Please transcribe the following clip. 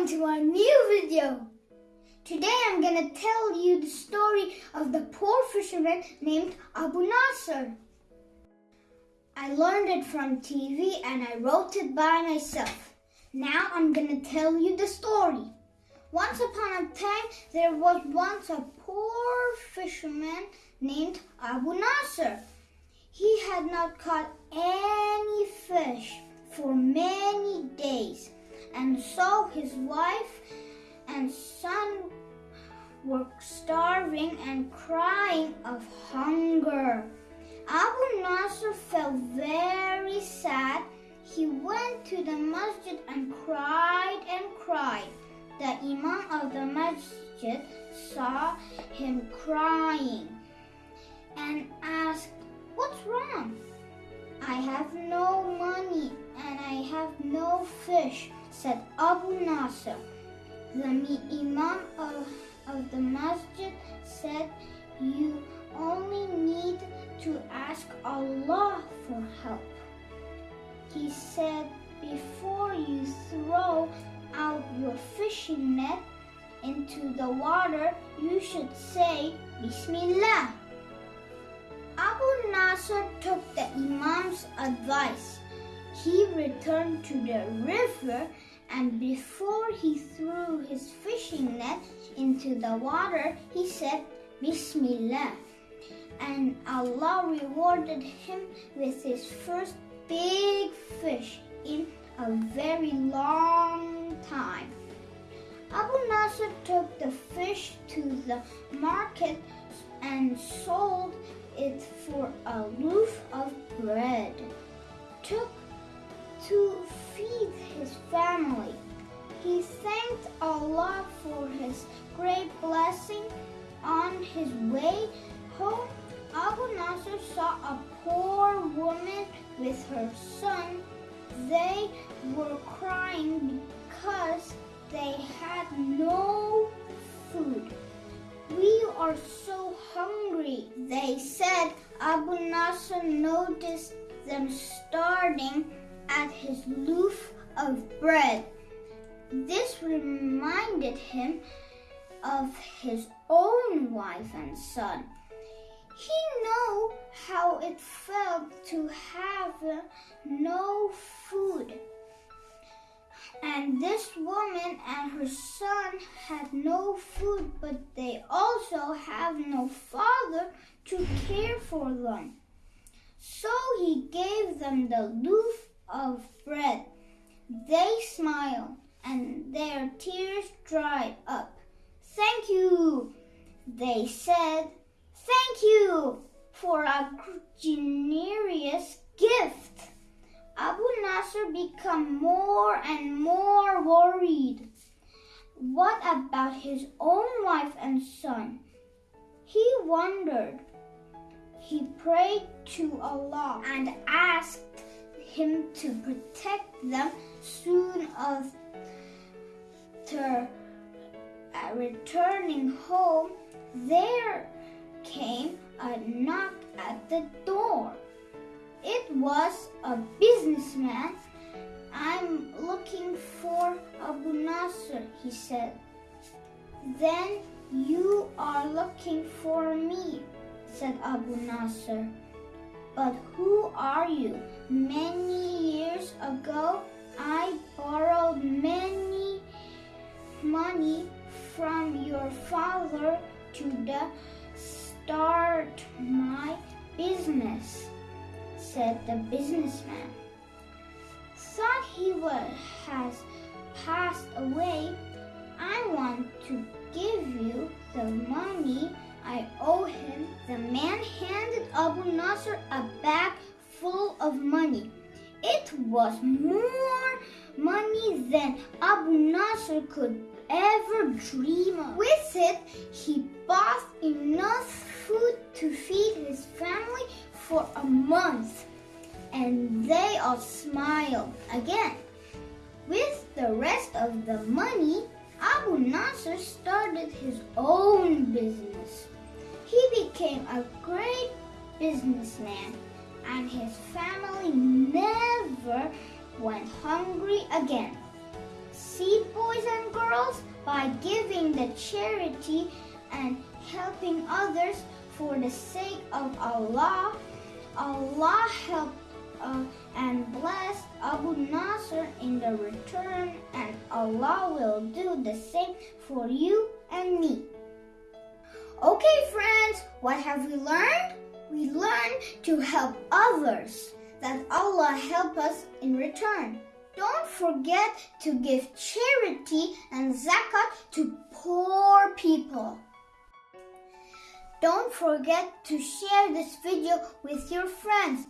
Welcome to our new video. Today I'm gonna tell you the story of the poor fisherman named Abu Nasser. I learned it from TV and I wrote it by myself. Now I'm gonna tell you the story. Once upon a time, there was once a poor fisherman named Abu Nasser. He had not caught any fish for many days, and so his wife and son were starving and crying of hunger. Abu Nasr felt very sad. He went to the masjid and cried and cried. The Imam of the masjid saw him crying and asked, fish, said Abu Nasr. The Imam of, of the masjid said, You only need to ask Allah for help. He said, Before you throw out your fishing net into the water, you should say, Bismillah. Abu Nasr took the Imam's advice. He returned to the river and before he threw his fishing net into the water, he said, Bismillah. And Allah rewarded him with his first big fish in a very long time. Abu Nasr took the fish to the market and sold it for a loaf of bread. Took to feed his family. He thanked Allah for his great blessing. On his way home, Abu Nasr saw a poor woman with her son. They were crying because they had no food. We are so hungry, they said. Abu Nasr noticed them starting at his loaf of bread. This reminded him of his own wife and son. He knew how it felt to have no food. And this woman and her son had no food, but they also have no father to care for them. So he gave them the loaf of bread. They smiled and their tears dried up. Thank you, they said. Thank you for a generous gift. Abu Nasr became more and more worried. What about his own wife and son? He wondered. He prayed to Allah and asked him to protect them soon after returning home. There came a knock at the door. It was a businessman. I'm looking for Abu Nasr, he said. Then you are looking for me, said Abu Nasr. But who are you? Many years ago, I borrowed many money from your father to start my business, said the businessman. Thought he was, has passed away. I want to give you the money I owe him. The man handed Abu Nasr a bag full of money. It was more money than Abu Nasr could ever dream of. With it, he bought enough food to feed his family for a month. And they all smiled again. With the rest of the money, Abu Nasr started his own business. He became a great businessman and his family never went hungry again. See, boys and girls, by giving the charity and helping others for the sake of Allah, Allah helped uh, and blessed Abu Nasr in the return, and Allah will do the same for you and me. Okay, friends, what have we learned? We learned to help others, that Allah help us in return. Don't forget to give charity and zakat to poor people. Don't forget to share this video with your friends